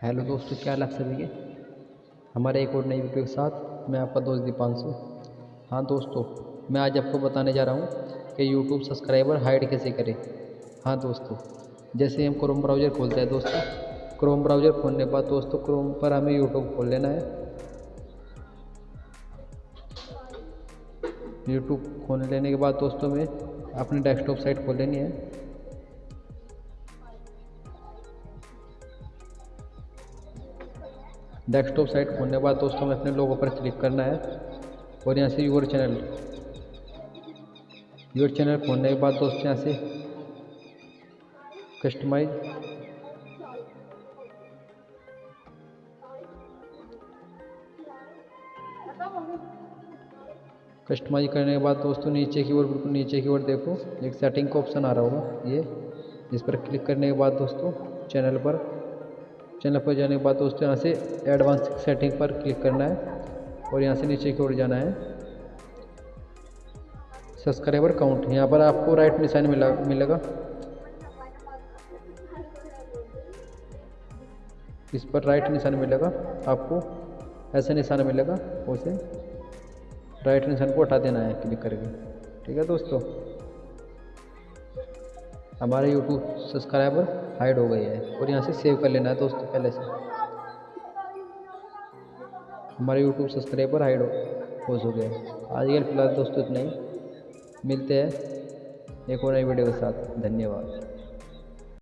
Hello दोस्तों, क्या लग सभी के? हमारे एक और नई वीडियो के साथ मैं आपका दोस्त दीपांशु। हाँ दोस्तों, मैं आज आपको बताने जा रहा हूँ कि यूट्यूब सब्सक्राइबर हाइड कैसे करें। हाँ दोस्तों, जैसे हम क्रोम ब्राउज़र खोलते हैं दोस्तों क्रोम ब्राउज़र खोलने के बाद दोस्तों क्रोम पर हमें यूट्यूब खोल लेना है। यूट्यूब खोल लेने के बाद दोस्तों में अपनी डेस्कटॉप साइट खोल लेनी है। डेस्कटॉप साइट खोलने के बाद दोस्तों हमें अपने लोगो पर क्लिक करना है और यहाँ से यूर चैनल यूर चैनल खोलने के बाद दोस्तों यहाँ से कस्टमाइज कस्टमाइज करने के बाद दोस्तों नीचे की ओर, बिल्कुल नीचे की ओर देखो, एक सेटिंग का ऑप्शन आ रहा होगा ये, इस पर क्लिक करने के बाद दोस्तों चैनल पर चैनल पर जाने के बाद दोस्तों यहाँ से एडवांस सेटिंग पर क्लिक करना है और यहाँ से नीचे की ओर जाना है। सब्सक्राइबर काउंट यहाँ पर आपको राइट निशान मिला मिलेगा। इस पर राइट निशान मिलेगा आपको। ऐसा निशान मिलेगा, उसे राइट निशान को हटा देना है क्लिक करके। ठीक है दोस्तों? हमारे यूट्यूब सब्सक्राइबर हाइड हो गए हैं और यहाँ से सेव कर लेना है दोस्तों पहले से। हमारे यूट्यूब सब्सक्राइबर हाइड हो हो चुके हैं। आज के फ़िलहाल दोस्तों इतना ही। मिलते हैं एक और नई वीडियो के साथ। धन्यवाद।